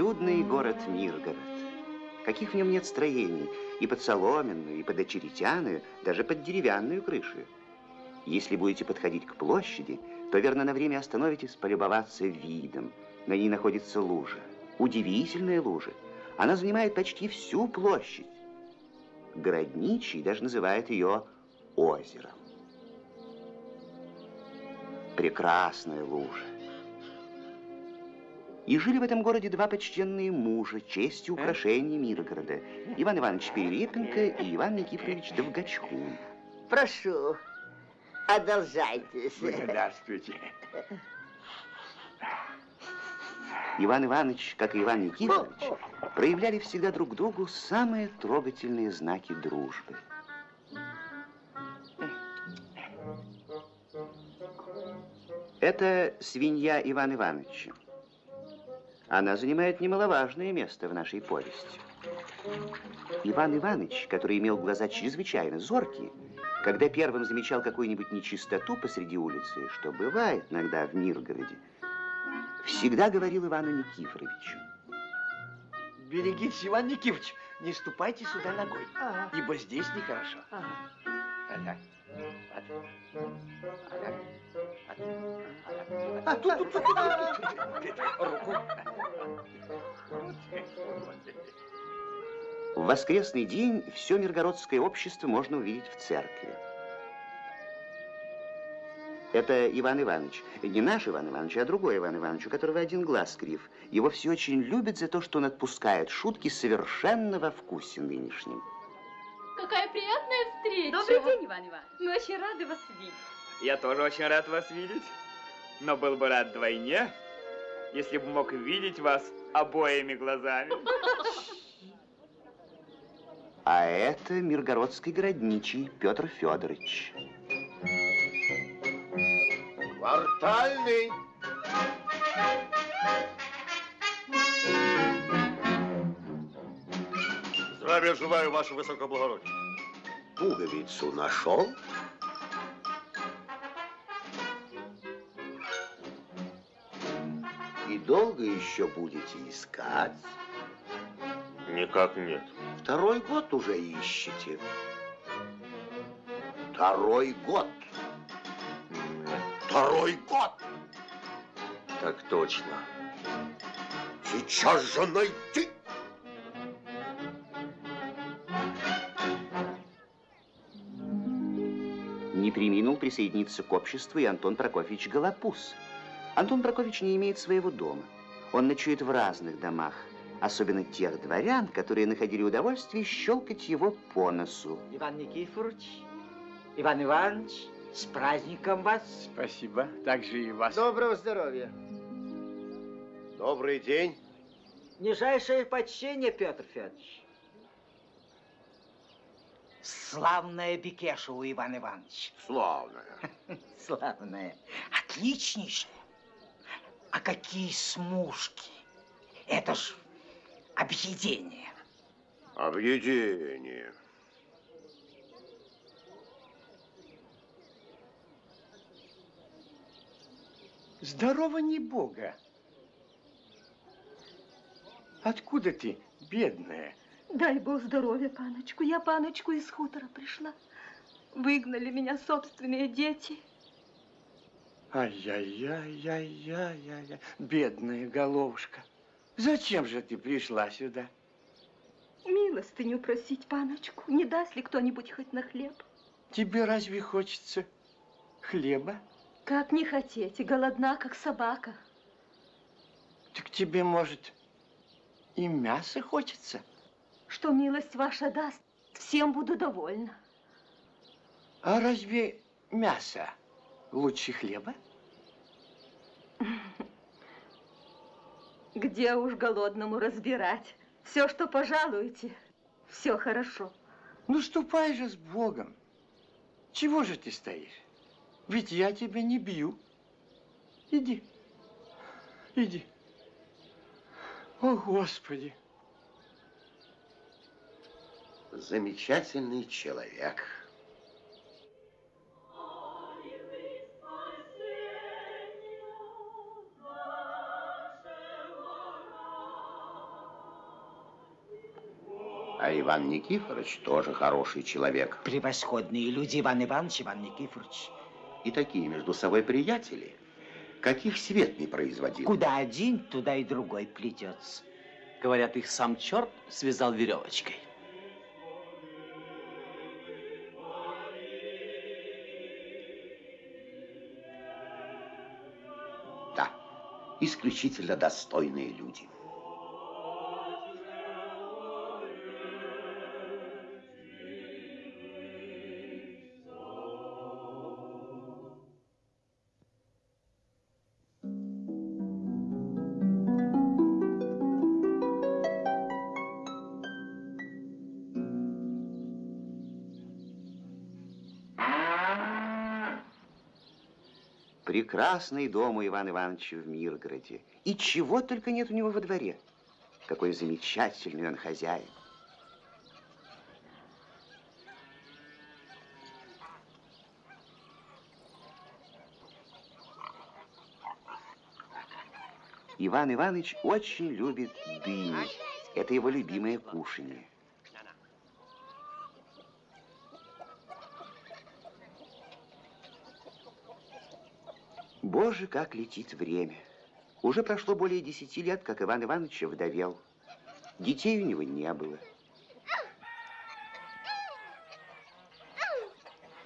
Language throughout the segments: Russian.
Чудный город Миргород. Каких в нем нет строений, и под соломенную, и под очеретяную, даже под деревянную крышу. Если будете подходить к площади, то верно на время остановитесь полюбоваться видом. На ней находится лужа. Удивительная лужа. Она занимает почти всю площадь. Городничий даже называет ее озером. Прекрасная лужа. И жили в этом городе два почтенные мужа, честью украшения Миргорода. Иван Иванович Перелепенко и Иван Никифорович Довгачкун. Прошу, одолжайтесь. Благодарствуйте. Иван Иванович, как и Иван Никифорович, проявляли всегда друг другу самые трогательные знаки дружбы. Это свинья Иван Ивановича. Она занимает немаловажное место в нашей повести. Иван Иванович, который имел глаза чрезвычайно зоркие, когда первым замечал какую-нибудь нечистоту посреди улицы, что бывает иногда в Миргороде, всегда говорил Ивану Никифоровичу. Берегитесь, Иван Никифорович, не ступайте сюда ногой, ага. ибо здесь нехорошо. Ага. Ага. А, тут, тут, тут, Руку. В воскресный день все миргородское общество можно увидеть в церкви. Это Иван Иванович. Не наш Иван Иванович, а другой Иван Иванович, у которого один глаз крив. Его все очень любят за то, что он отпускает шутки совершенно во вкусе нынешнем. Какая приятная встреча. Добрый день, Иван Иванович. Мы очень рады вас видеть. Я тоже очень рад вас видеть, но был бы рад вдвойне, если бы мог видеть вас обоими глазами. А это миргородский городничий Петр Федорович. Квартальный. Здравия желаю, ваше высокоблагородие. Пуговицу нашел? Долго еще будете искать? Никак нет. Второй год уже ищете. Второй год. Второй год. Так точно. Сейчас же найти. Не приминул присоединиться к обществу и Антон Прокофьевич Голопус. Антон Прокофьевич не имеет своего дома. Он ночует в разных домах, особенно тех дворян, которые находили удовольствие щелкать его по носу. Иван Никифорович, Иван Иванович, с праздником вас. Спасибо. Также и вас. Доброго здоровья. Добрый день. Нижайшее почтение, Петр Федорович. Славная бекеша у Ивана Ивановича. Славная. Славная. Отличнейшая. А какие смушки. Это ж объедение. Объедение. Здорово не Бога. Откуда ты, бедная? Дай Бог здоровья, паночку. Я, паночку, из хутора пришла. Выгнали меня собственные дети. Ай-яй-яй-яй-яй-яй, бедная головушка. Зачем же ты пришла сюда? Милостыню просить, паночку. Не даст ли кто-нибудь хоть на хлеб? Тебе разве хочется хлеба? Как не хотеть, голодна, как собака. Так тебе, может, и мясо хочется? Что милость ваша даст, всем буду довольна. А разве мясо лучше хлеба? Где уж голодному разбирать? Все, что пожалуете, все хорошо. Ну, ступай же с Богом. Чего же ты стоишь? Ведь я тебя не бью. Иди, иди. О, Господи! Замечательный человек. Иван Никифорович тоже хороший человек. Превосходные люди, Иван Иванович, Иван Никифорович. И такие между собой приятели, каких свет не производил. Куда один, туда и другой плетется. Говорят, их сам черт связал веревочкой. Да, исключительно достойные люди. Прекрасный дом у Ивана Ивановича в Миргороде. И чего только нет у него во дворе. Какой замечательный он хозяин. Иван Иванович очень любит дыни. Это его любимое кушанье. Боже, как летит время. Уже прошло более десяти лет, как Иван Иванович вдовел. Детей у него не было.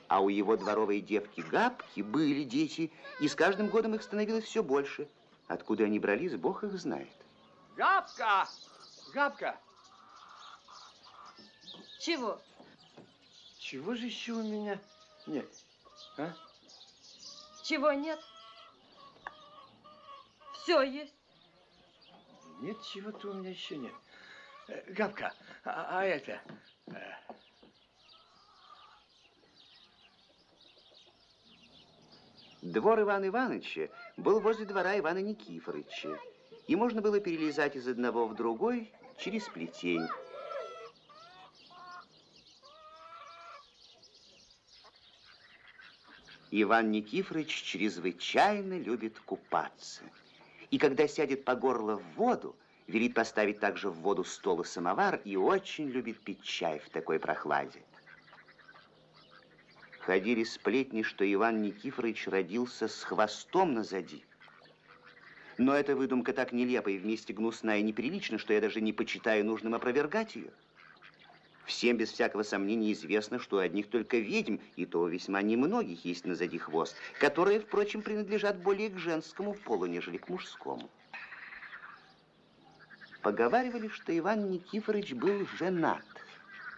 А у его дворовой девки Габки были дети, и с каждым годом их становилось все больше. Откуда они брались, Бог их знает. Габка! Габка! Чего? Чего же еще у меня нет? А? Чего нет? Все есть. Нет, чего-то у меня еще нет. Э, Габка, а, а это... э, Двор Ивана Ивановича был возле двора Ивана Никифоровича, и можно было перелезать из одного в другой через плетень. Иван Никифорович чрезвычайно любит купаться. И когда сядет по горло в воду, велит поставить также в воду стол и самовар, и очень любит пить чай в такой прохладе. Ходили сплетни, что Иван Никифорович родился с хвостом назади. Но эта выдумка так нелепа и вместе гнусная и неприлична, что я даже не почитаю нужным опровергать ее. Всем без всякого сомнения известно, что у одних только ведьм, и то весьма немногих есть назади хвост, которые, впрочем, принадлежат более к женскому полу, нежели к мужскому. Поговаривали, что Иван Никифорович был женат.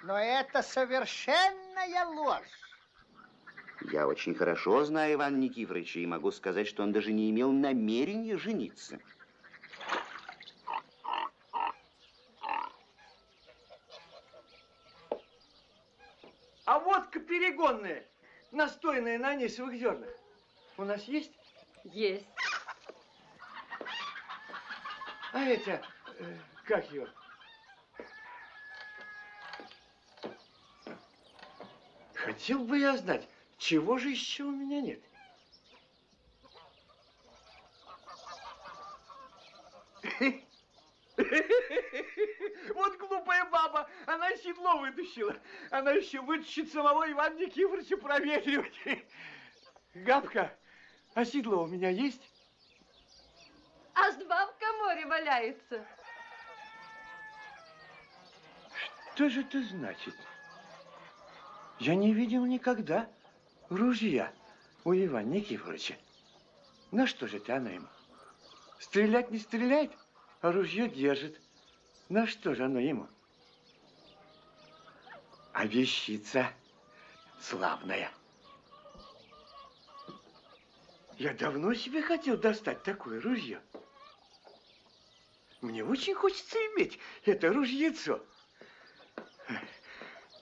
Но это совершенная ложь. Я очень хорошо знаю Ивана Никифоровича и могу сказать, что он даже не имел намерения жениться. А водка перегонная, настойная на анисовых зернах. У нас есть? Есть. А это, э, как его? Хотел бы я знать, чего же еще у меня нет? Вот глупая баба, она седло вытащила. Она еще вытащит самого Ивана Никифоровича проветривать. Габка, а седло у меня есть? Аж два в коморе валяется. Что же это значит? Я не видел никогда ружья у Ивана Никифоровича. На что же это она ему? Стрелять не стреляет, а ружье держит. На что же оно ему? А вещица славная. Я давно себе хотел достать такое ружье. Мне очень хочется иметь это ружьецо.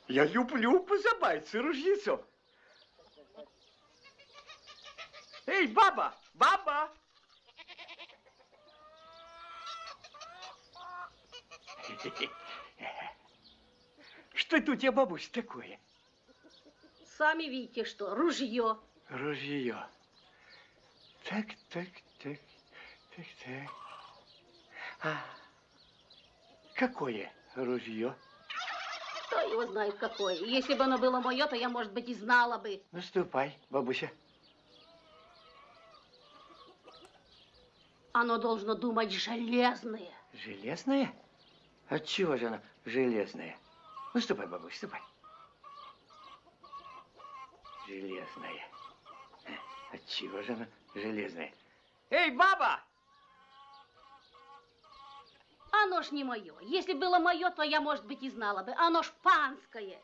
Я люблю позабавиться ружьецом. Эй, баба! Баба! Что это у тебя, бабусь, такое? Сами видите, что ружье. Ружье. Так, так, так, так, так. А какое ружье? его знает какое. Если бы оно было мое, то я, может быть, и знала бы. Ну, ступай, бабуся. Оно должно думать железное. Железное? Отчего же оно железное? Ну, ступай, бабуся, ступай. Железное. Отчего же оно железное? Эй, баба! Оно ж не мое. Если было мое, то я, может быть, и знала бы. Оно ж панское.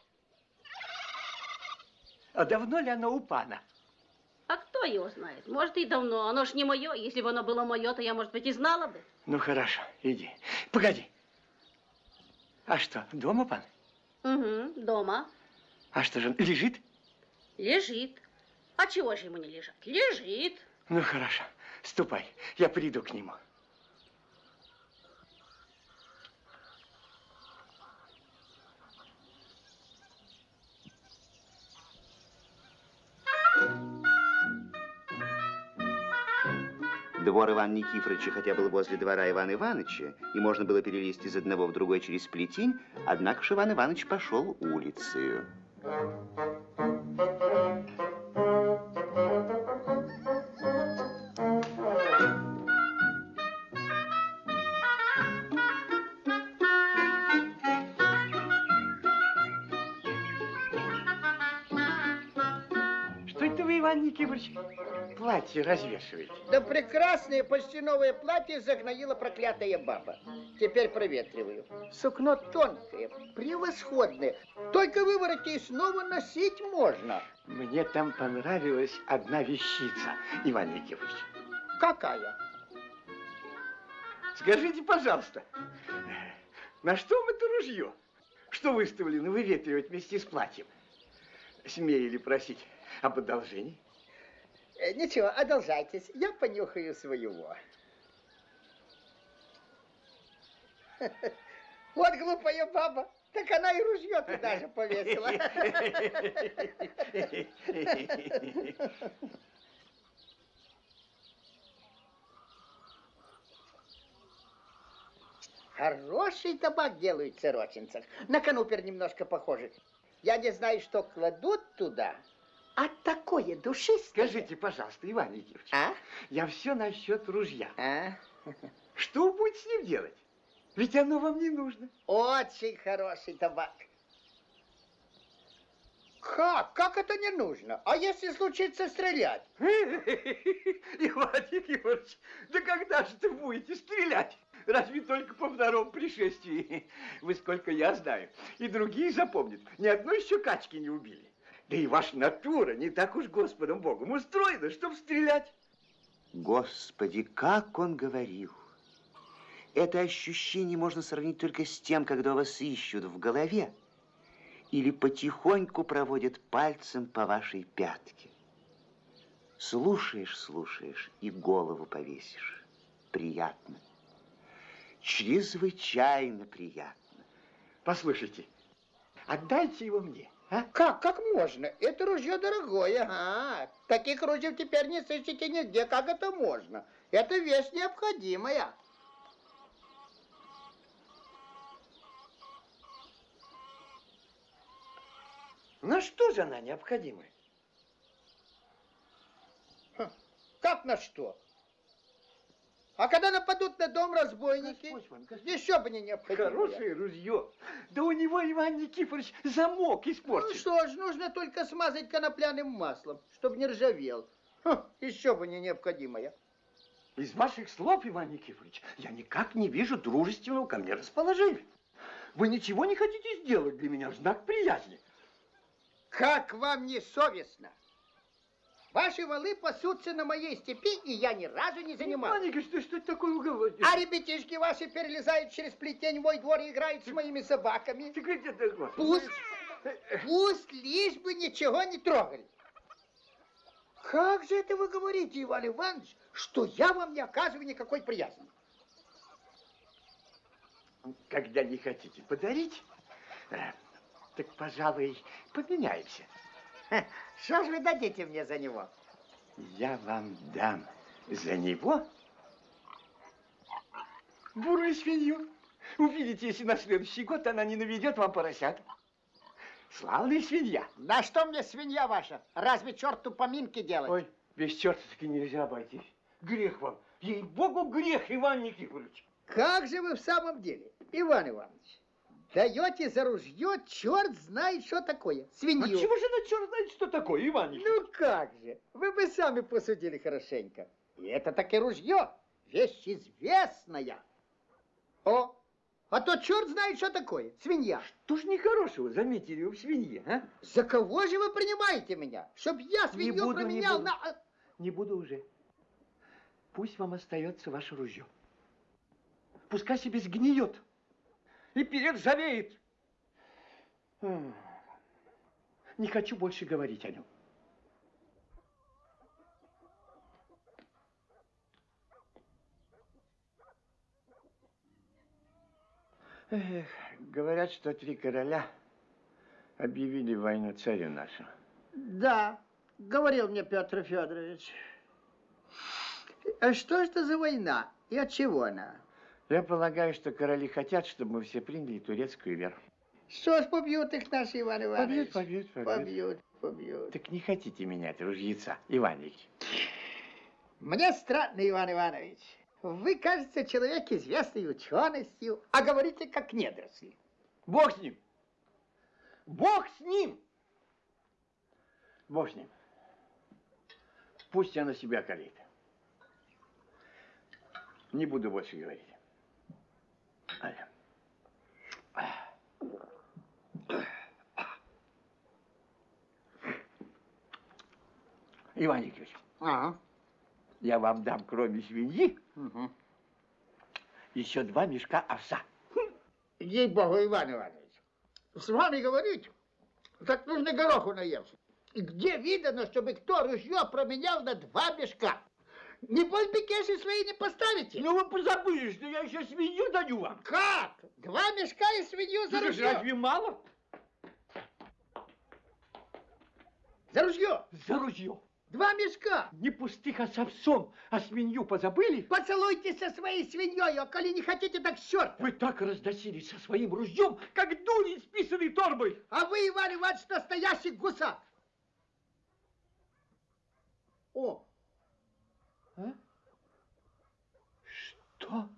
А давно ли оно у пана? А кто его знает? Может, и давно. Оно ж не мое. Если бы оно было мое, то я, может быть, и знала бы. Ну, хорошо, иди. Погоди. А что, дома пан? Угу, дома. А что же, он лежит? Лежит. А чего же ему не лежать? Лежит. Ну, хорошо, ступай, я приду к нему. Двор Ивана Никифоровича хотя был возле двора Ивана Ивановича, и можно было перелезть из одного в другой через плетень, однако ж Иван Иванович пошел улицею. Что Никифорович, платье развешиваете? Да прекрасное почти новое платье загноила проклятая баба. Теперь проветриваю. Сукно тонкое, превосходное. Только выворотни и снова носить можно. Мне там понравилась одна вещица, Иван Никифорович. Какая? Скажите, пожалуйста, на что вам это ружье? Что выставлено выветривать вместе с платьем? Смею ли просить об одолжении? Э, Ничего, одолжайтесь. Я понюхаю своего. Вот глупая баба. Так она и ружье туда же повесила. Хороший табак делают в Сорочинцах. На канупер немножко похожий. Я не знаю, что кладут туда, а такое душистое. Скажите, пожалуйста, Иван Никифорович, А? я все насчет ружья. А? Что вы будете с ним делать? Ведь оно вам не нужно. Очень хороший табак. Как? Как это не нужно? А если случится стрелять? Иван Никифорович, да когда же ты будете стрелять? Разве только по втором пришествии? Вы сколько я знаю. И другие запомнят. Ни одной еще качки не убили. Да и ваша натура не так уж Господом Богом устроена, чтобы стрелять. Господи, как он говорил! Это ощущение можно сравнить только с тем, когда вас ищут в голове или потихоньку проводят пальцем по вашей пятке. Слушаешь, слушаешь и голову повесишь. Приятно. Чрезвычайно приятно. Послушайте, отдайте его мне. А? Как? Как можно? Это ружье дорогое. Ага. Таких ружей теперь не сыщете нигде. Как это можно? Это вещь необходимая. На что же она необходима? Как на что? А когда нападут на дом разбойники, Господь вам, Господь. еще бы не необходимо. Хорошее ружье. Да у него, Иван Никифорович, замок Ну испорчен. что ж, нужно только смазать конопляным маслом, чтобы не ржавел. Ха, еще бы не необходимое. Из ваших слов, Иван Никифорович, я никак не вижу дружественного ко мне расположения. Вы ничего не хотите сделать для меня в знак приязни. Как вам не совестно? Ваши валы пасутся на моей степи, и я ни разу не занимался. Никифорович, что, что это такое вы говорите? А ребятишки ваши перелезают через плетень в мой двор и играют с моими собаками. Ты где ты? Пусть, пусть лишь бы ничего не трогали. Как же это вы говорите, Иван Иванович, что я вам не оказываю никакой приязни? Когда не хотите подарить, э, так, пожалуй, поменяемся. Что же вы дадите мне за него? Я вам дам за него бурую свинью. Увидите, если на следующий год она не наведет вам поросят. Славная свинья. Да что мне свинья ваша? Разве черту поминки делать? Ой, без черта таки нельзя обойтись. Грех вам. Ей-богу, грех, Иван Никифорович. Как же вы в самом деле, Иван Иванович? Даете за ружье, черт знает, что такое. А Свинью. чего же на черт знает, что такое, Иван Никифорович? Ну как же, вы бы сами посудили хорошенько. И это таки ружье, вещь известная. О, а то черт знает, что такое. Свинья. Что ж нехорошего заметили вы в свинье, а? За кого же вы принимаете меня? Чтоб я свинью буду, не променял буду. на... а, Не буду уже. Пусть вам остается ваше ружье. Пускай себе сгниет и перержавеет. Не хочу больше говорить о нем. Эх, говорят, что три короля объявили войну царю нашему. Да, говорил мне Петр Федорович. А что это за война и от чего она? Я полагаю, что короли хотят, чтобы мы все приняли турецкую веру. Что ж побьют их наши, Иван Иванович? Побьют, побьют, побьют. Побьют, побьют. Так не хотите менять ружьеца, Иван Ильич? Мне странно, Иван Иванович. Вы, кажется, человек известный ученостью, а говорите как недоросли. Бог с ним! Бог с ним! Бог с ним. Пусть она себя калит. Не буду больше говорить. Аля. Иван Николаевич, Ага. я вам дам, кроме свиньи, Угу. еще два мешка овса. Ей-богу, Иван Иванович, с вами говорить, так нужно гороху. И где видано, чтобы кто ружье променял на два мешка? Небось, бекеши свои не поставите? Ну вы позабыли, что я еще свинью даю вам. Как? Два мешка и свинью за Ну, ружье? разве мало? За ружье? За ружье. Два мешка. Не пустых, а с овсом. А свинью позабыли? Поцелуйтесь со своей свиньей, а коли не хотите, так черт. Вы так разносились со своим ружьем, как дурень с писаной торбой. А вы, Иван Иванович, настоящий гусак. О, А? Что?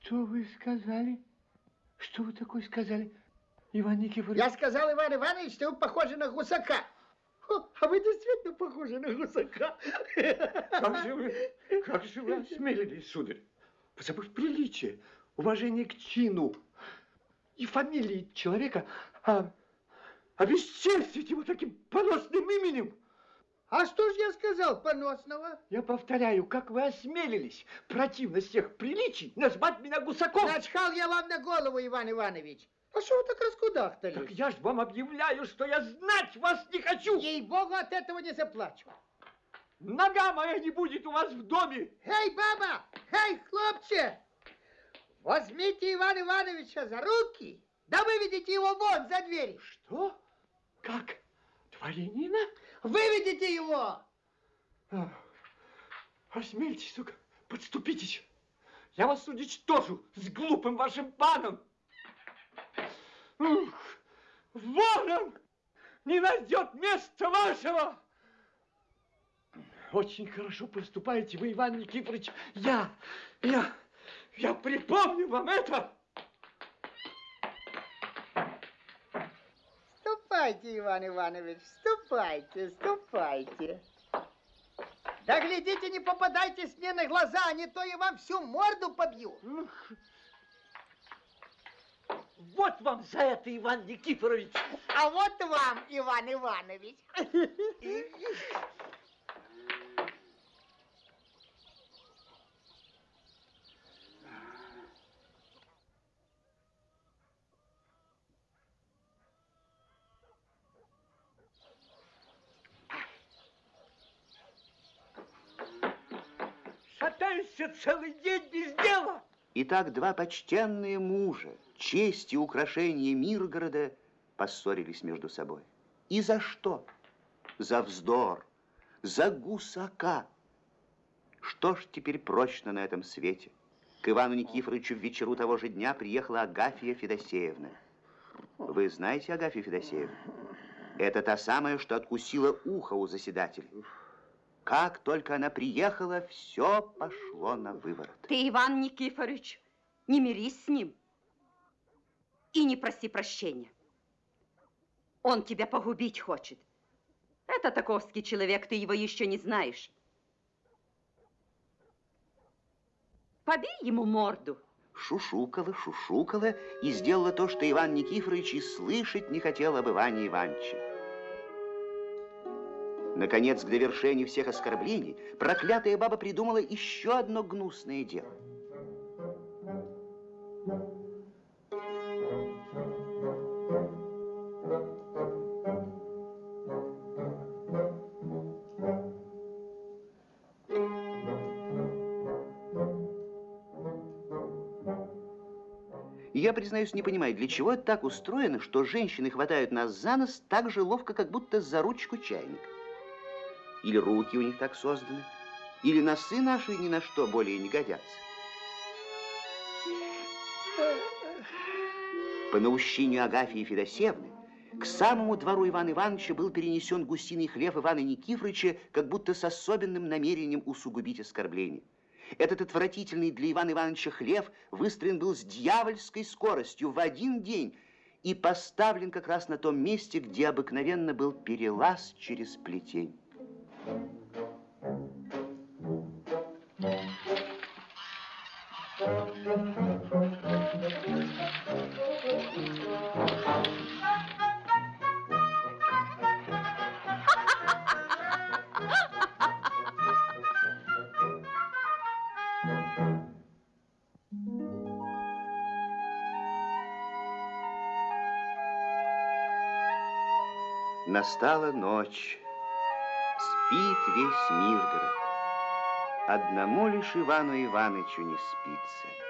Что вы сказали? Что вы такое сказали, Иван Никифорович? я сказал, Иван Иванович, что вы похожи на гусака. А вы действительно похожи на гусака. Как же вы, как же вы осмелились, сударь, позабыв приличие, уважение к чину и фамилии человека, а обесчестить его таким поносным именем? А что ж я сказал поносного? Я повторяю, как вы осмелились, противно всех приличий, назвать меня гусаком? Начхал я вам на голову, Иван Иванович. А что вы так раскудахтались? Так я ж вам объявляю, что я знать вас не хочу. Ей-богу, от этого не заплачу. Нога моя не будет у вас в доме. Эй, баба! Эй, хлопче! Возьмите Ивана Ивановича за руки, да выведите его вон за дверь. Что? Как? Дворянина? Выведите его! Осмельтесь, сука, подступитесь. Я вас уничтожу с глупым вашим паном. Ух, вон он! Не найдет места вашего! Очень хорошо поступаете вы, Иван Никифорович. Я, я, я припомню вам это. Ступайте, Иван Иванович, ступайте, ступайте. Да глядите, не попадайтесь мне на глаза, а не то я вам всю морду побью. Вот вам за это, Иван Никифорович. А вот вам, Иван Иванович. целый день без дела. Итак, два почтенные мужа, честь и украшение Миргорода, поссорились между собой. И за что? За вздор, за гусака. Что ж теперь прочно на этом свете? К Ивану Никифоровичу в вечеру того же дня приехала Агафья Федосеевна. Вы знаете Агафью Федосеевну? Это та самая, что откусила ухо у заседателя. Как только она приехала, все пошло на выворот. Ты, Иван Никифорович, не мирись с ним и не проси прощения. Он тебя погубить хочет. Это таковский человек, ты его еще не знаешь. Побей ему морду. Шушукала, шушукала и сделала то, что Иван Никифорович и слышать не хотел об Иване Ивановиче. Наконец, к довершению всех оскорблений, проклятая баба придумала еще одно гнусное дело. Я, признаюсь, не понимаю, для чего это так устроено, что женщины хватают нас за нос так же ловко, как будто за ручку чайника. Или руки у них так созданы, или носы наши ни на что более не годятся. По наущению Агафьи Федосевны к самому двору Ивана Ивановича был перенесен гусиный хлев Ивана Никифоровича, как будто с особенным намерением усугубить оскорбление. Этот отвратительный для Ивана Ивановича хлев выстроен был с дьявольской скоростью в один день и поставлен как раз на том месте, где обыкновенно был перелаз через плетень. Настала ночь, спит весь Миргород. Одному лишь Ивану Ивановичу не спится.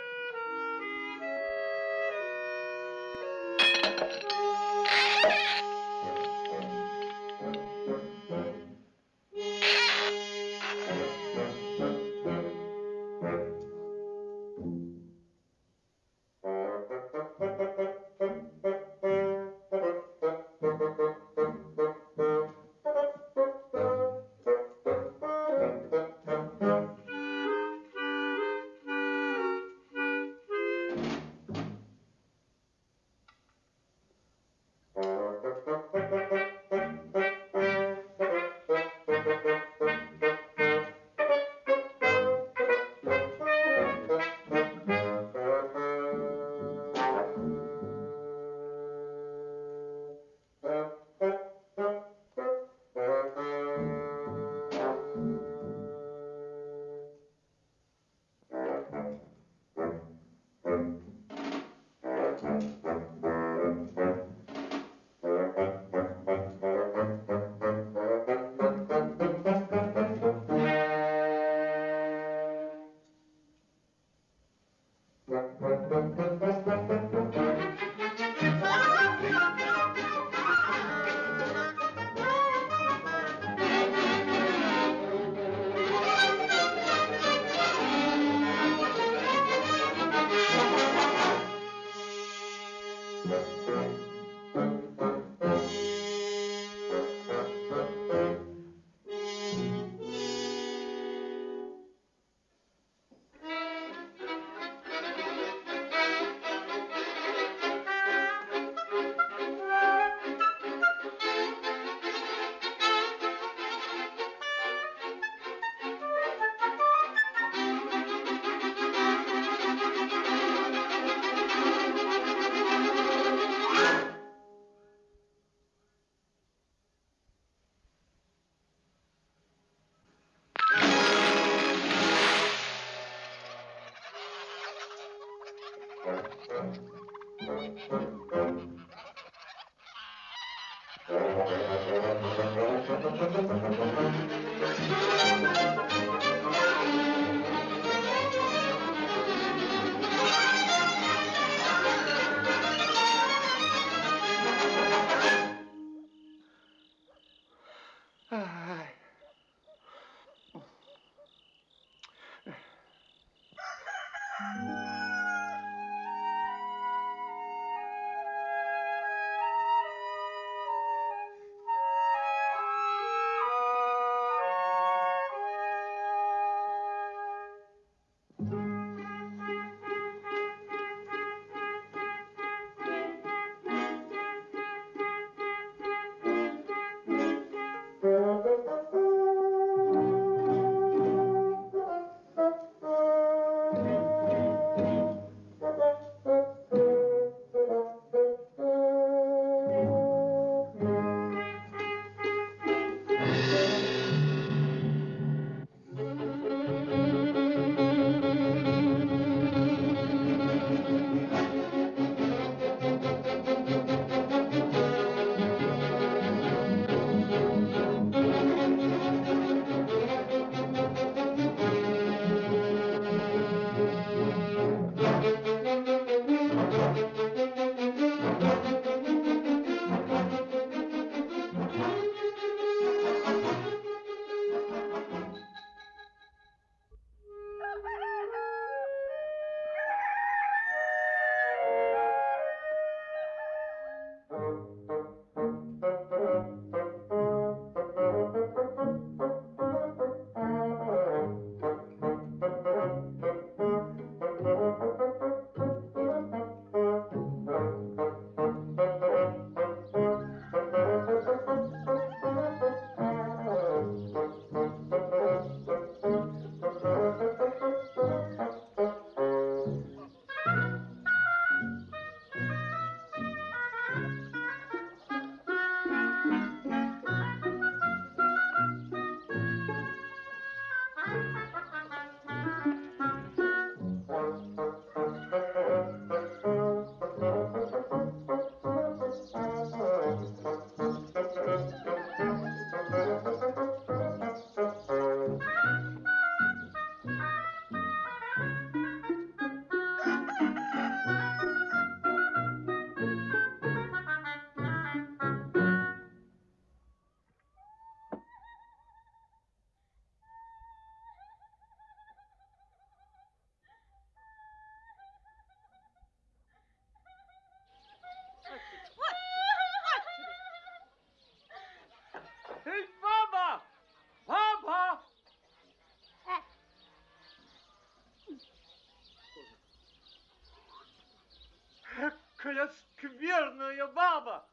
Какая скверная баба!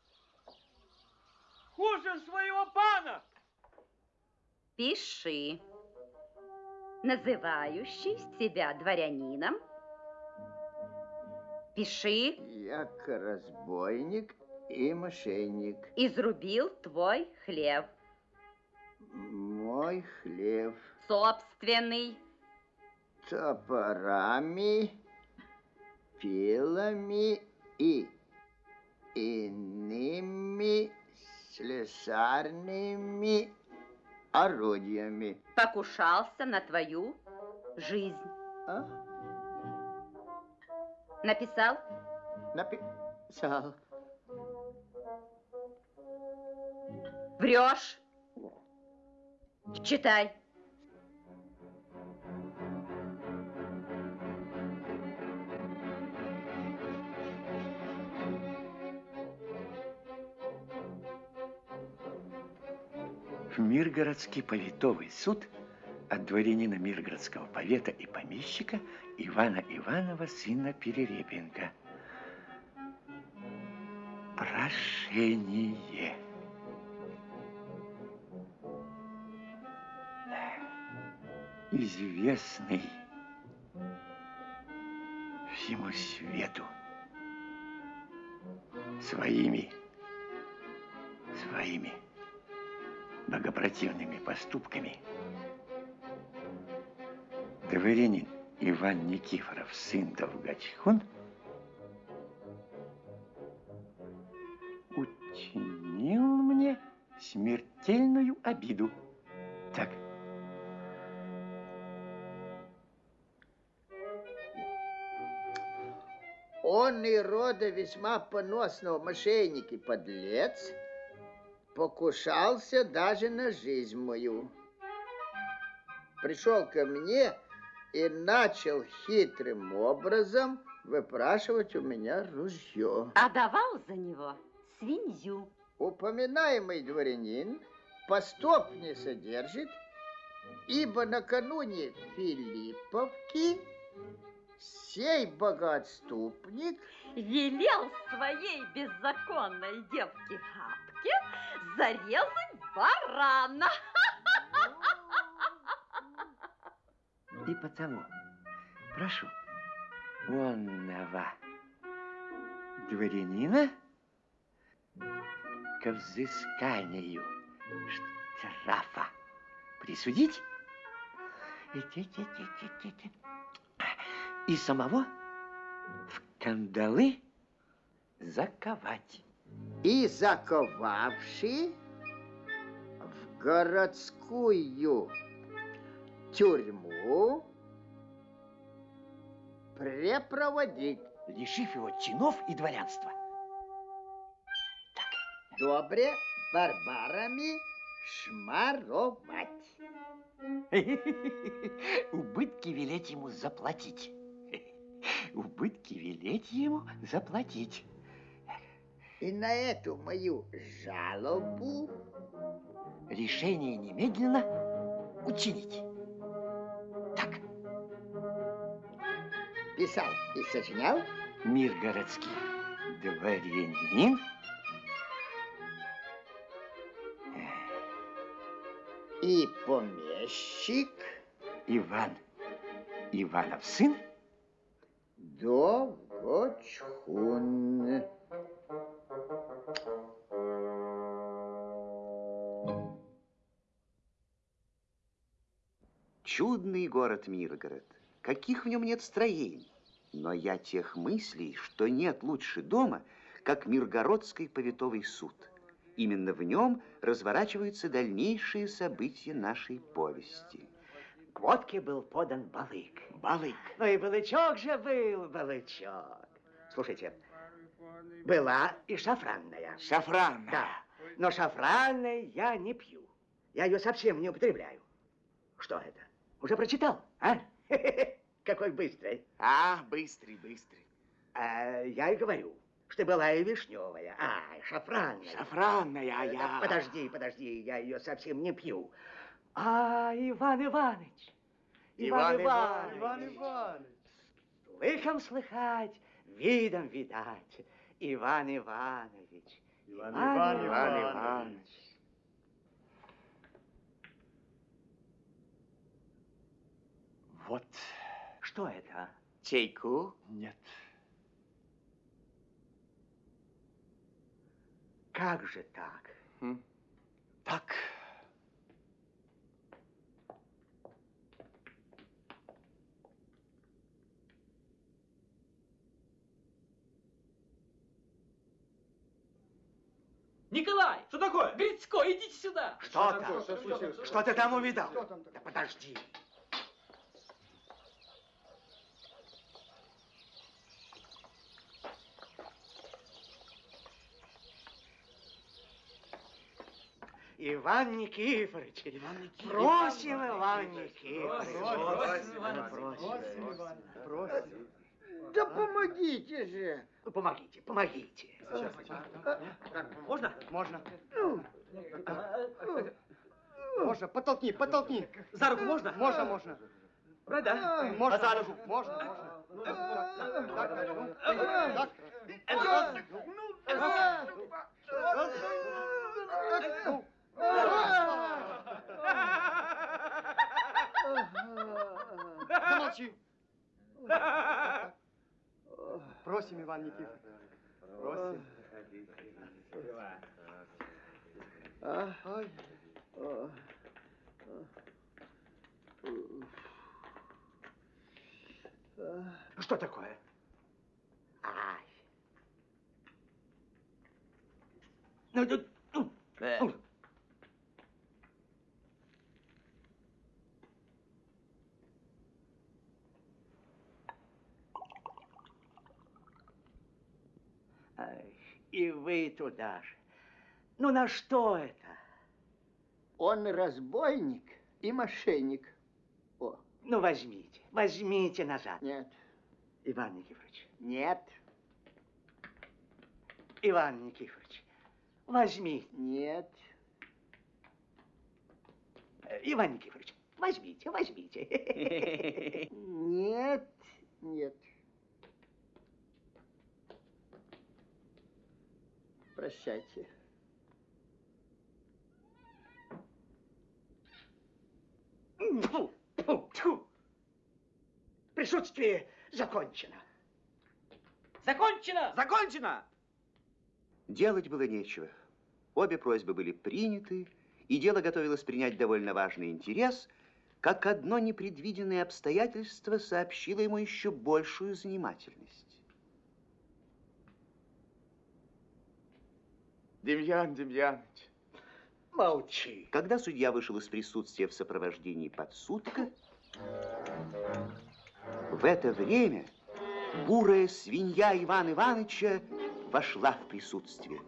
Хуже своего пана! Пиши. Называющий себя дворянином. Пиши. Як разбойник и мошенник. Изрубил твой хлев. Мой хлеб Собственный. топорами, пилами и иными слесарными орудиями. Покушался на твою жизнь. А? Написал? Написал. Врешь. Читай. В Миргородский повитовый суд от дворянина Миргородского повета и помещика Ивана Иванова, сына Перерепенко. Прошение. Известный всему свету своими, своими богопротивными поступками. Дворянин Иван Никифоров, сын Долгочихун, учинил мне смертельную обиду. Так, Он и рода весьма поносного мошенник и подлец покушался даже на жизнь мою. Пришел ко мне и начал хитрым образом выпрашивать у меня ружье. А давал за него свинью. Упоминаемый дворянин постоп не содержит, ибо накануне Филипповки сей богоотступник Велел своей беззаконной девке Хапке зарезать барана. и потому прошу. Онного дворянина? К взысканию. Штрафа. Присудить? И- самого в кандалы заковать. И заковавший в городскую тюрьму препроводить. лишив его чинов и дворянства. Добре барбарами шмаровать. Убытки велеть ему заплатить. Убытки велеть ему заплатить. И на эту мою жалобу Решение немедленно учинить. Так, писал и сочинял мир городский. Дворянин. и помещик Иван Иванов сын Догочхун. Город Миргород. Каких в нем нет строений. Но я тех мыслей, что нет лучше дома, как Миргородский повитовый суд. Именно в нем разворачиваются дальнейшие события нашей повести. К водке был подан балык. Балык. Ну и балычок же был, балычок. Слушайте, была и шафранная. Шафран. Да, но шафранной я не пью. Я ее совсем не употребляю. Что это? Уже прочитал, а? Какой быстрый. А, быстрый, быстрый. А, я и говорю, что была и вишневая, а, шафранная. Шафранная, а Да, я... Подожди, подожди, я ее совсем не пью. А, Иван Иванович. Иван Иванович. Иванович. Иванович. Слыхом слыхать, видом видать. Иван Иванович. Иван, Иван Иванович. Вот. Что это? Чайку? Нет. Как же так? Так. Николай! Что такое? Грицко, идите сюда! Что там? Что ты там увидал? Да подожди. Иван Никифорович, просим, Иван Никифорович. Просим, Просим. Да помогите же. Ну, Помогите, помогите. Можно? Можно. Можно, подтолкни, подтолкни. За руку можно? Можно, можно. Брать, да? Можно, за руку. Можно, можно. Так, так. Замолчи. Просим, Иван Никифорович. Просим. Ой. Что такое? Ай. Ну, ну, ну, ну. Ай, и вы туда же. Ну на что это? Он разбойник и мошенник. О, Ну возьмите, возьмите назад. нет, Иван Никифорович, нет, Иван Никифорович, возьмите. нет. Э, Иван Никифорович, возьмите, возьмите. Нет, нет. Прощайте. Тьфу. Присутствие закончено. Закончено! Закончено! Делать было нечего. Обе просьбы были приняты, и дело готовилось принять довольно важный интерес, как одно непредвиденное обстоятельство сообщило ему еще большую занимательность. Демьян Демьянович. Молчи. Когда судья вышел из присутствия в сопровождении подсудка, в это время бурая свинья Ивана Ивановича вошла в присутствие.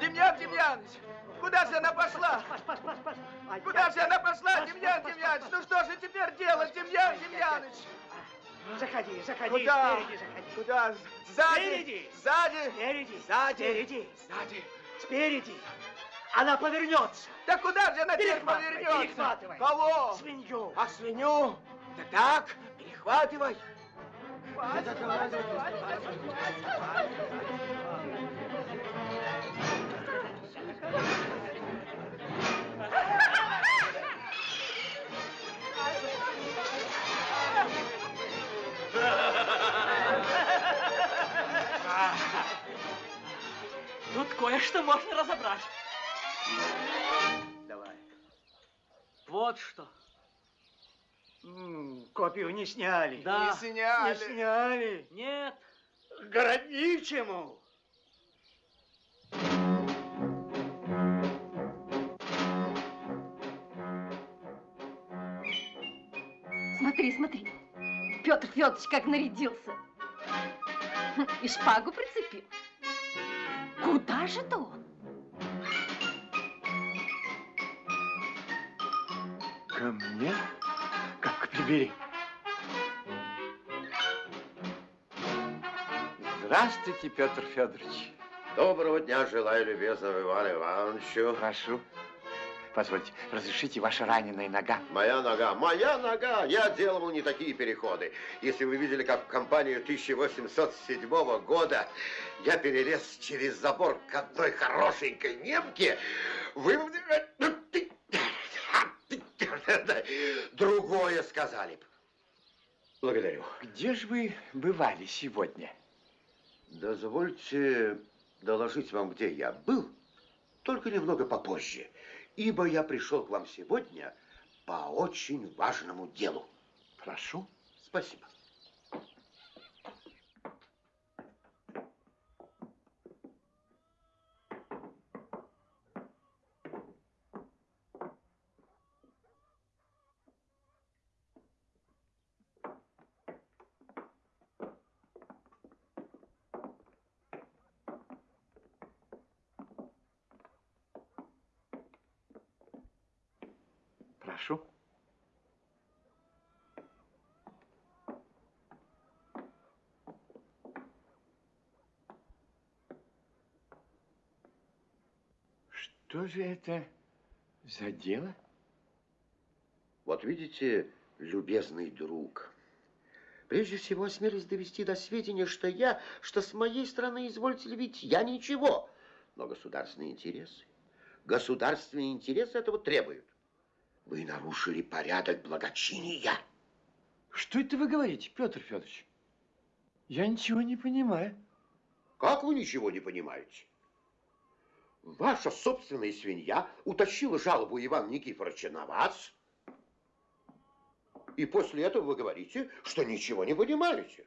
Демьян Демьянович, куда же она пошла? Куда же она пошла, Демьян Демьянович? Ну что же теперь делать, Демьян Демьянович? Заходи, заходи, Куда? спереди заходи. Куда? Сзади? Спереди. Сзади? Спереди. Сзади? Спереди. Сзади. Спереди. Она повернется. Да куда же она теперь повернется? перехватывай. Кого? Свинью. А свинью? Да так, перехватывай. Тут кое-что можно разобрать. Давай. Вот что. Копию не сняли. Да. Не сняли. Не сняли. Нет. Городничему. Смотри, смотри. Петр Федорович как нарядился. Хм, И шпагу прицепил. Куда же то он? Ко мне? Прибери. Здравствуйте, Петр Федорович. Доброго дня желаю любезному Ивану Ивановичу. Прошу. Позвольте, разрешите ваша раненая нога. Моя нога, моя нога! Я делал не такие переходы. Если вы видели, как в компанию 1807 года я перелез через забор к одной хорошенькой немке, вы... Другое сказали б. Благодарю. Где же вы бывали сегодня? Дозвольте доложить вам, где я был, только немного попозже, ибо я пришел к вам сегодня по очень важному делу. Прошу. Спасибо. Прошу. Что же это за дело? Вот видите, любезный друг, прежде всего осмелюсь довести до сведения, что я, что с моей стороны, извольте ли видеть, я ничего, но государственные интересы, государственные интересы этого требуют. Вы нарушили порядок благочиния. Что это вы говорите, Петр Федорович? Я ничего не понимаю. Как вы ничего не понимаете? Ваша собственная свинья утащила жалобу Ивана Никифоровича на вас. И после этого вы говорите, что ничего не понимаете.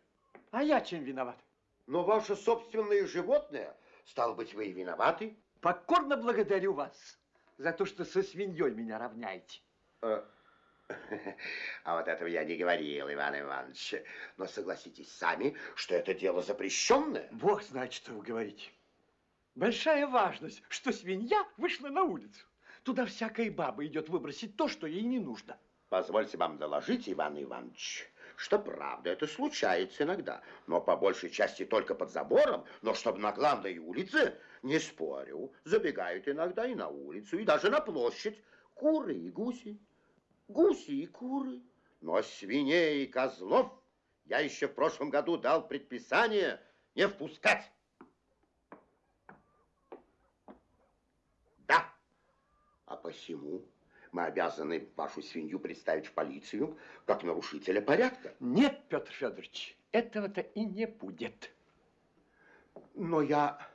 А я чем виноват? Но ваше собственное животное, стало быть, вы и виноваты. Покорно благодарю вас за то, что со свиньей меня равняете. Э, А вот этого я не говорил, Иван Иванович. Но согласитесь сами, что это дело запрещенное. Бог знает, что вы говорите. Большая важность, что свинья вышла на улицу. Туда всякая баба идет выбросить то, что ей не нужно. Позвольте вам доложить, Иван Иванович, что правда, это случается иногда, но по большей части только под забором, но чтобы на главной улице, не спорю, забегают иногда и на улицу, и даже на площадь куры и гуси, гуси и куры, но свиней и козлов я еще в прошлом году дал предписание не впускать. Да, а посему Мы обязаны вашу свинью представить в полицию как нарушителя порядка. Нет, Петр Федорович, этого-то и не будет. Но я,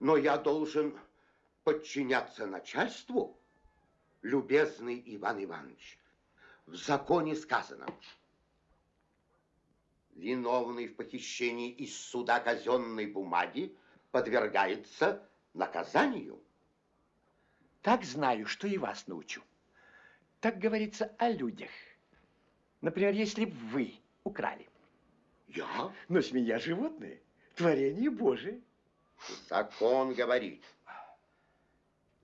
но я должен подчиняться начальству, любезный Иван Иванович. В законе сказано, виновный в похищении из суда казенной бумаги подвергается наказанию. Так знаю, что и вас научу. Так говорится о людях. Например, если б вы украли. Я? Но змея животное, творение Божие. Закон говорит,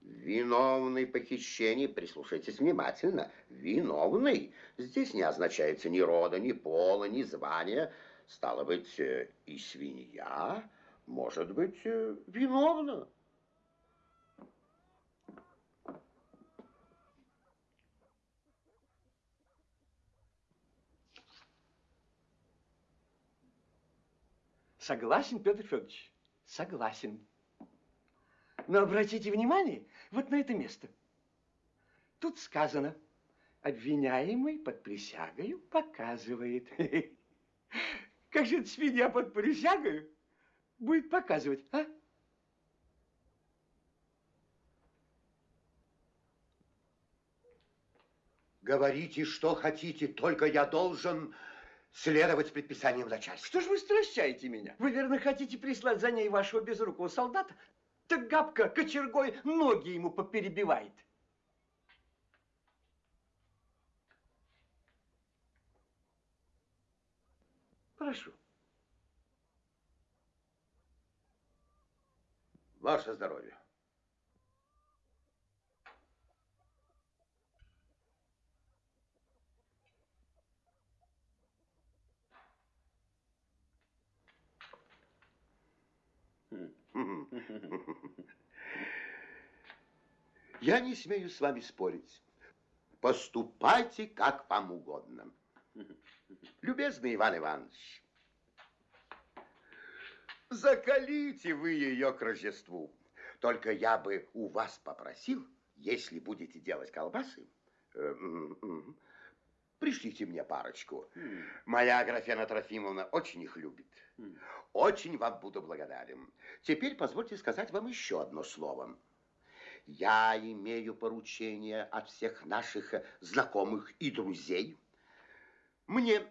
виновный в похищении, прислушайтесь внимательно, виновный. Здесь не означается ни рода, ни пола, ни звания. Стало быть, э, и свинья может быть э, виновна. Согласен, Петр Федорович, согласен. Но обратите внимание вот на это место. Тут сказано, обвиняемый под присягою показывает. Как же эта свинья под присягою будет показывать, а? Говорите, что хотите, только я должен следовать предписаниям начальства. Что ж вы стращаете меня? Вы, верно, хотите прислать за ней вашего безрукого солдата? Так Габка кочергой ноги ему поперебивает. Прошу. Ваше здоровье. Я не смею с вами спорить. Поступайте, как вам угодно. Любезный Иван Иванович, закалите вы ее к Рождеству. Только я бы у вас попросил, если будете делать колбасы, э, пришлите мне парочку. Моя Аграфена Трофимовна очень их любит. Очень вам буду благодарен. Теперь позвольте сказать вам еще одно слово. Я имею поручение от всех наших знакомых и друзей. Мне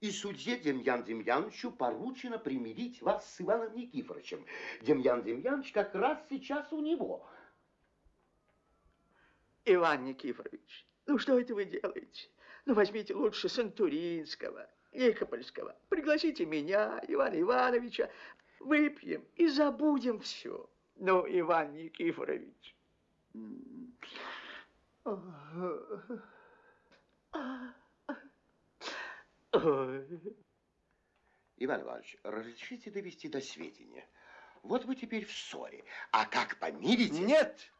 и судье Демьян Демьяновичу поручено примирить вас с Иваном Никифоровичем. Демьян Демьянович как раз сейчас у него. Иван Никифорович, ну что это вы делаете? Ну возьмите лучше Сантуринского, Никопольского. Пригласите меня, Ивана Ивановича. Выпьем и забудем все. Ну, Иван Никифорович. Иван Иванович, разрешите довести до сведения. Вот вы теперь в ссоре. А как помирите? Нет,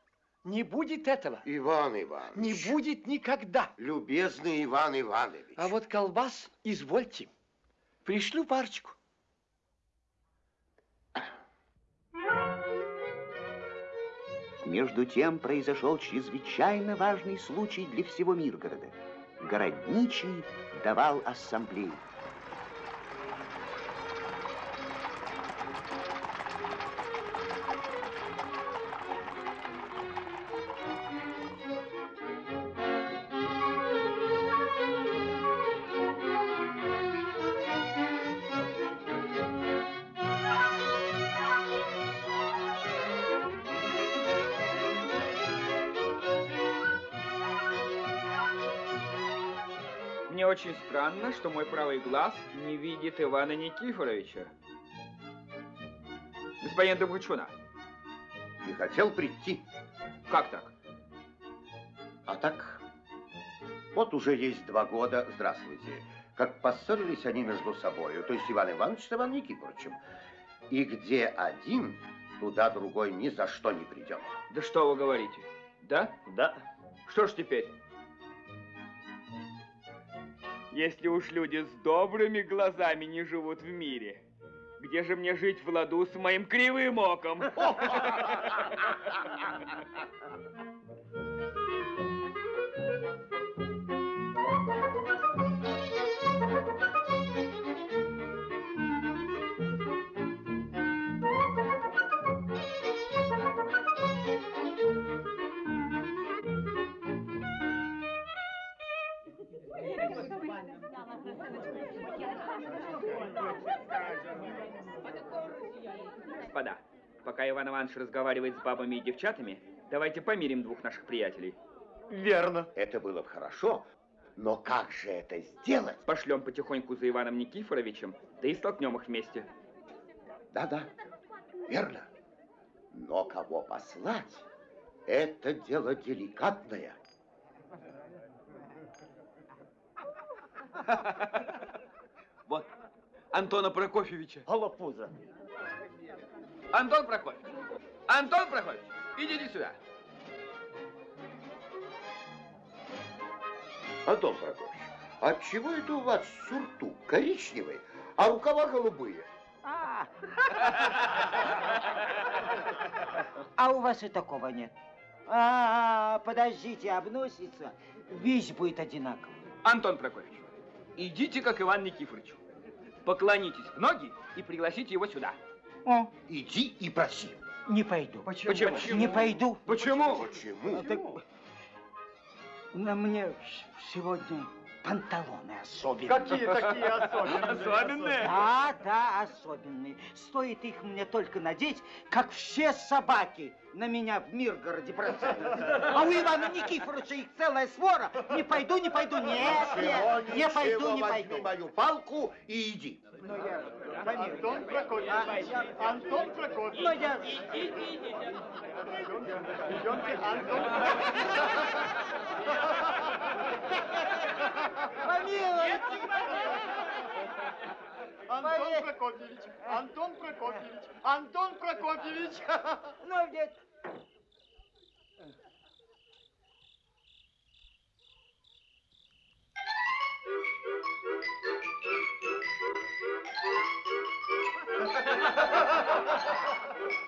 не будет этого. Иван Иванович. Не будет никогда. Любезный Иван Иванович. А вот колбас, извольте. Пришлю парочку. Между тем произошел чрезвычайно важный случай для всего Миргорода. Городничий давал ассамблею. Странно, что мой правый глаз не видит Ивана Никифоровича. Господин Добручуна, Не хотел прийти. как так? А так, вот уже есть два года, здравствуйте, как поссорились они между собой, то есть Иван Иванович с Иваном Никифоровичем. И где один, туда другой ни за что не придет. Да что вы говорите? Да? Да. Что ж теперь? Если уж люди с добрыми глазами не живут в мире, где же мне жить в ладу с моим кривым оком? пока Иван Иванович разговаривает с бабами и девчатами, давайте помирим двух наших приятелей. Верно. Это было бы хорошо, но как же это сделать? Пошлем потихоньку за Иваном Никифоровичем, да и столкнем их вместе. Да-да, верно. Но кого послать, это дело деликатное. Вот, Антона Прокофьевича. Голопуза. Антон Прокофьевич! Антон Прокофьевич, идите сюда. Антон Прокофьевич, а чего это у вас сюртук коричневый, а рукава голубые? А. А у вас и такого нет. А, подождите, обносится, весь будет одинаковый. Антон Прокофьевич, идите как Иван Никифорович. Поклонитесь в ноги и пригласите его сюда. О, Иди и проси. не пойду. Почему? Не пойду. Почему? Почему? Так, на мне сегодня панталоны особенные. Какие такие особенные? Особенные? Да, да, особенные. Стоит их мне только надеть, как все собаки на меня в Миргороде бросаются. А у Ивана Никифоровича их целая свора. Не пойду, не пойду. Нет, Ничего, нет, не пойду, не возьми пойду. мою палку и иди. Ну, я. Антон Прокофьевич. Антон Прокофьевич. Ну, я... Идемте, Антон Помилуй. Антон Прокофьевич. Антон Прокофьевич. Антон Прокофьевич. Ну, нет. Иван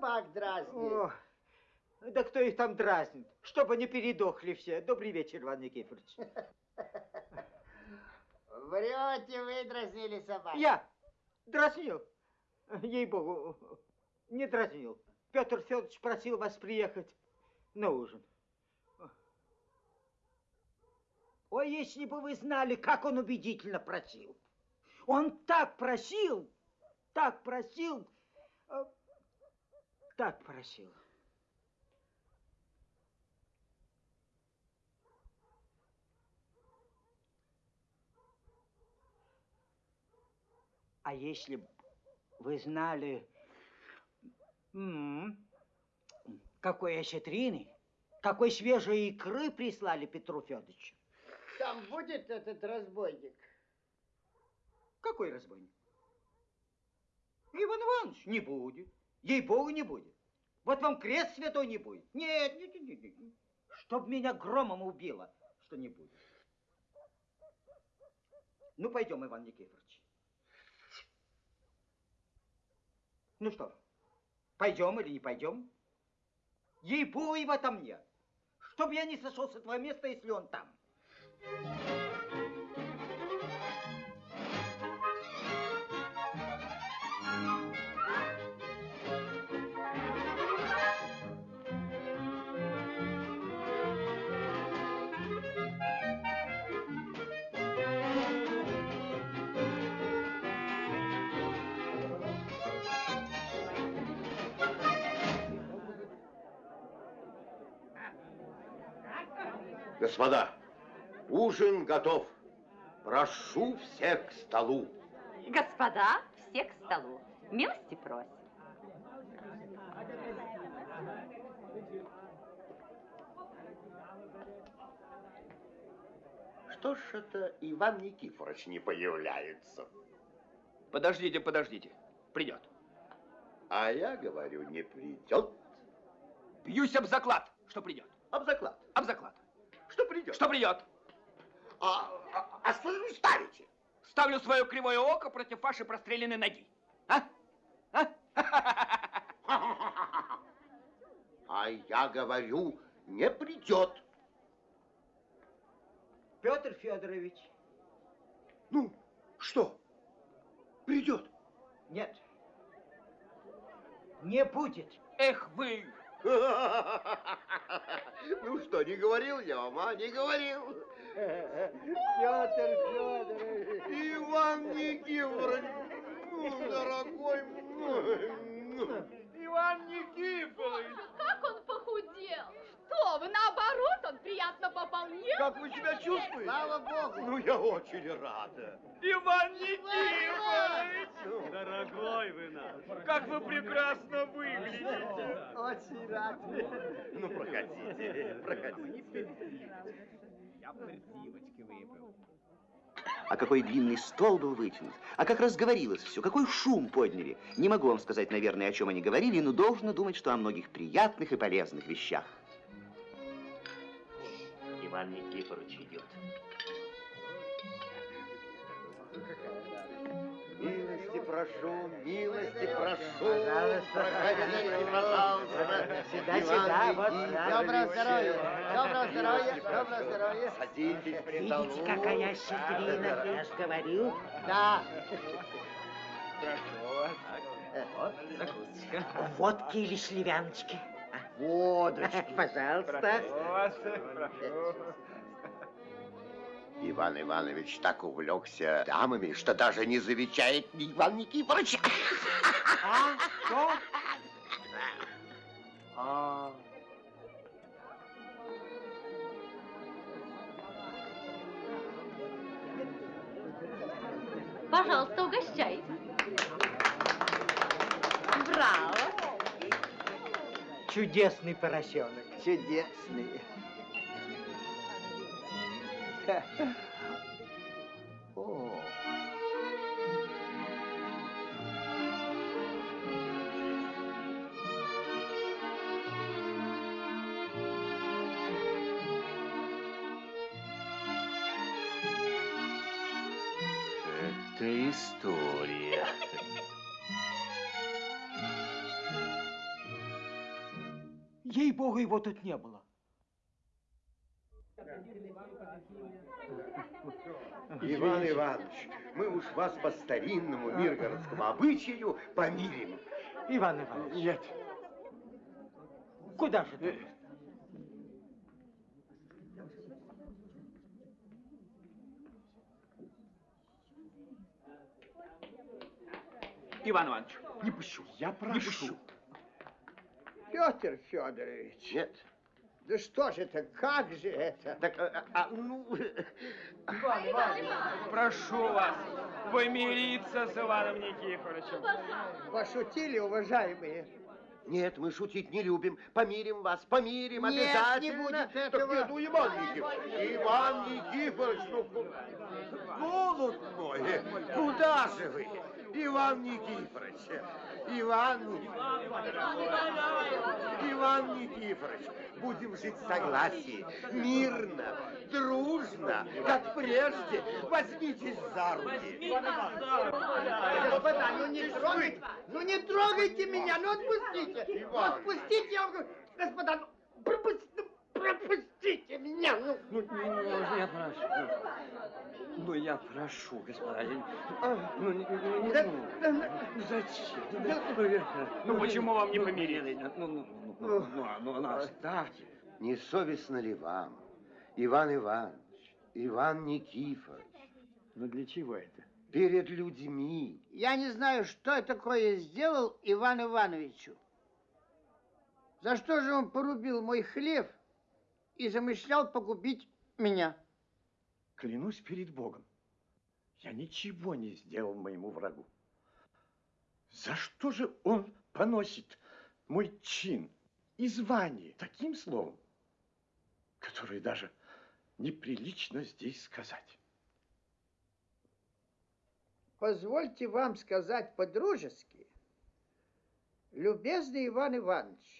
собак дразнит? О, да кто их там дразнит? Чтобы не передохли все. Добрый вечер, Иван Никифорович. Врете, вы дразнили собак. Я дразнил. Ей-богу, не дразнил. Петр Федорович просил вас приехать на ужин. Ой, если бы вы знали, как он убедительно просил. Он так просил, так просил, так просил. А если вы знали, м, какой осетрины, какой свежей икры прислали Петру Федоровичу. Там будет этот разбойник. Какой разбойник? Иван Иванович, не будет. Ей-богу, не будет. Вот вам крест святой не будет. Нет, нет, нет, нет. Чтоб меня громом убило, что не будет. Ну, пойдем, Иван Никифорович. Ну что, пойдем или не пойдем? Ей-богу, в этом нет. Чтоб я не сошел с этого места, если он там. Господа, ужин готов. Прошу всех к столу. Господа, все к столу. Милости просим. Что ж это Иван Никифорович не появляется? Подождите, подождите. Придет. А я говорю, не придет. Бьюсь об заклад, что придет. Об заклад. Об заклад. Что придет? Что придет? А, а, а что же вы ставите? Ставлю свое кривое око против вашей простреленной ноги. А? А? А я говорю, не придет. Петр Федорович. Ну, что? Придет? Нет. Не будет. Эх вы! Ну что, не говорил я вам, а? Не говорил. Петр Федорович. Иван Никифорович, ну, дорогой мой. Иван Никифорович! Как он похудел! Что вы, наоборот, он приятно пополнел. Как вы себя чувствуете? Слава Богу. Ну, я очень рада. Иван Никифорович! Дорогой вы наш! Как вы прекрасно выглядите! Очень рад. Ну, проходите, проходите. Я прививочки выпил. А какой длинный стол был вытянут, а как разговорилось все, какой шум подняли. Не могу вам сказать, наверное, о чем они говорили, но должно думать, что о многих приятных и полезных вещах. Иван Никифорович идет. Милости прошу, милости прошу. Пожалуйста, Проходите, пожалуйста. Сюда, Иван сюда, вот, Никифорович. доброго здоровья, доброго здоровья, доброго здоровья. Садитесь при Видите, какая щедрина, я ж говорю. Да. Прошу вас. Вот закусочка. Водки или сливяночки? Водочки. Пожалуйста. Прошу вас. Прошу. Иван Иванович так увлекся дамами, что даже не замечает Иван Никифорович. А? Что? А. Пожалуйста, угощайте. Браво. Чудесный поросенок, чудесный. О. Это история. Ей-богу, его тут не было. Иван Иванович, мы уж вас по старинному миргородскому обычаю помирим. Иван Иванович. Нет. Куда же ты? Иван Иванович, не пущу. Я прошу. Петр Федорович. Нет. Да что же это, как же это? Так, а, а, ну, Прошу вас помириться с Иваном Никифоровичем. Пошутили, уважаемые? нет, мы шутить не любим. Помирим вас, помирим Нет, не обязательно. будет Так этого. нет, ну, Иван Никифорович, Иван Никифорович, ну, голубь мой, куда же вы? Иван Никифорович, Иван Иван Никифорович, будем жить в согласии, мирно, дружно, как прежде. Возьмитесь за руки. Господа, ну не трогайте, ну не трогайте меня, ну отпустите. Отпустите, я вам говорю. Господа, ну пропусти- ну, пропустите меня. Ну, Ну, ну, я прошу. Ну, я прошу, господа. я- Ну, не, не, не, Да- ну, да- ну, зачем? Ну, я- Ну, почему вам не ну, помириться? Ну, ну, ну, ну, ну, а, ну, ну, оставьте. Не совестно ли вам, Иван Иванович, Иван Никифорович, Ну, для чего это? перед людьми я не знаю, что я такое сделал Ивану Ивановичу. За что же он порубил мой хлеб и замышлял погубить меня? Клянусь перед Богом, я ничего не сделал моему врагу. За что же он поносит мой чин и звание таким словом, которое даже неприлично здесь сказать. Позвольте вам сказать по-дружески, любезный Иван Иванович,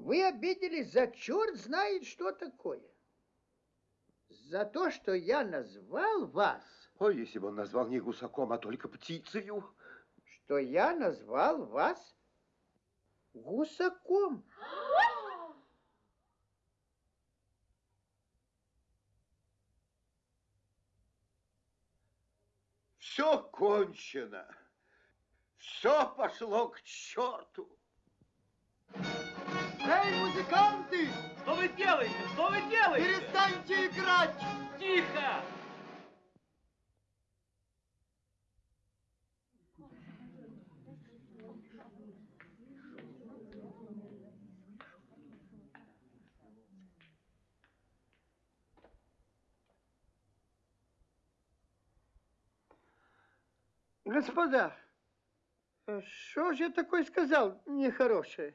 вы обиделись за черт знает что такое. За то, что я назвал вас, Ой, если бы он назвал не гусаком, а только птицею. что я назвал вас гусаком. Все кончено. Все пошло к черту. Эй, музыканты! Что вы делаете? Что вы делаете? Перестаньте играть! Тихо! Господа, э, что же я такое сказал нехорошее?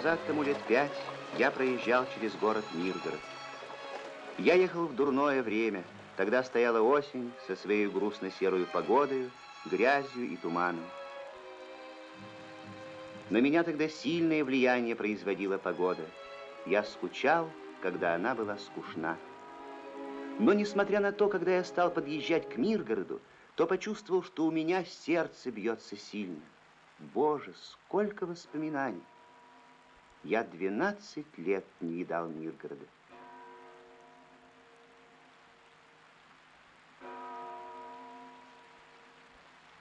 Назад тому лет пять я проезжал через город Миргород. Я ехал в дурное время. Тогда стояла осень со своей грустно-серой погодой, грязью и туманом. На меня тогда сильное влияние производила погода. Я скучал, когда она была скучна. Но несмотря на то, когда я стал подъезжать к Миргороду, то почувствовал, что у меня сердце бьется сильно. Боже, сколько воспоминаний! Я 12 лет не видал Миргорода.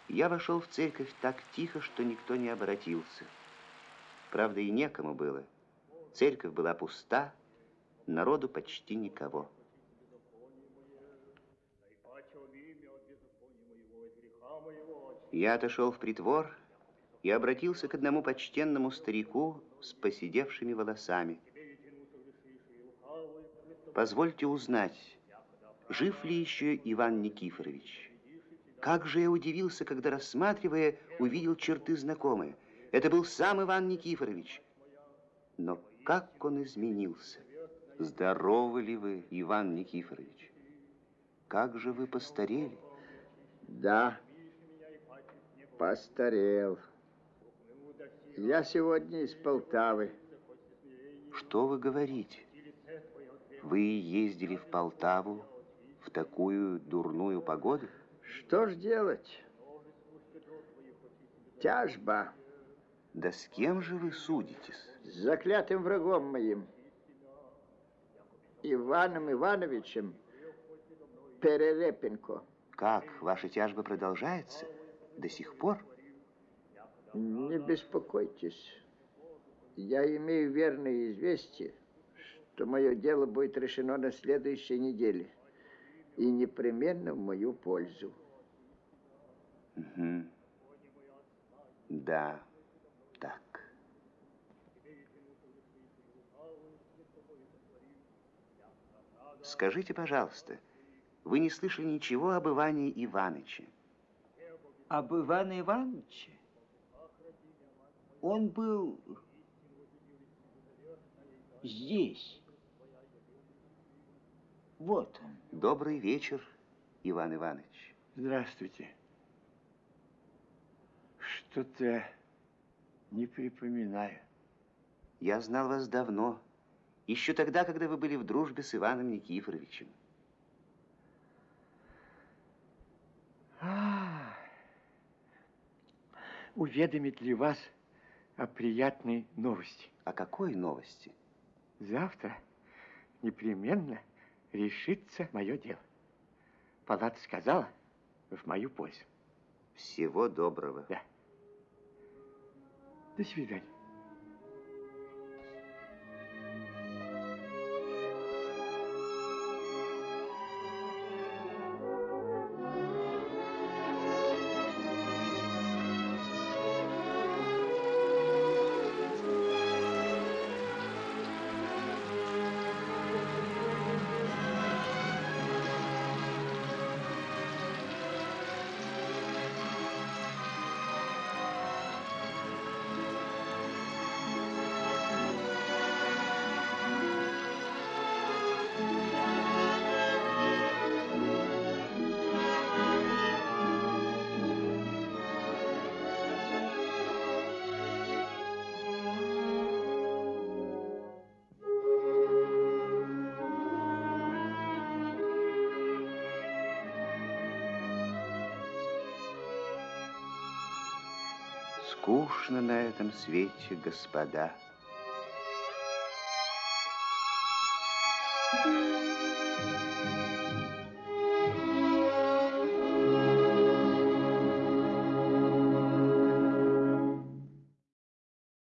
Я вошел в церковь так тихо, что никто не обратился. Правда, и некому было. Церковь была пуста, народу почти никого. Я отошел в притвор и обратился к одному почтенному старику с поседевшими волосами. Позвольте узнать, жив ли еще Иван Никифорович? Как же я удивился, когда, рассматривая, увидел черты знакомые. Это был сам Иван Никифорович. Но как он изменился? Здоровы ли вы, Иван Никифорович? Как же вы постарели? Да, постарел. Я сегодня из Полтавы. Что вы говорите? Вы ездили в Полтаву в такую дурную погоду? Что ж делать? Тяжба Да с кем же вы судитесь? с заклятым врагом моим, Иваном Ивановичем Перерепенко. Как, ваша тяжба продолжается? До сих пор? Не беспокойтесь. Я имею верное известие, что мое дело будет решено на следующей неделе. И непременно в мою пользу. Мгм. Да, так. Скажите, пожалуйста, вы не слышали ничего об Иване Иваныче? Об Иване Ивановиче? Он был здесь. Вот он. Добрый вечер, Иван Иванович. Здравствуйте. Что-то не припоминаю. Я знал вас давно, еще тогда, когда вы были в дружбе с Иваном Никифоровичем. А, уведомить ли вас о приятной новости. О какой новости? Завтра непременно решится мое дело. Палата сказала в мою пользу. Всего доброго. Да. До свидания. На этом свете, господа.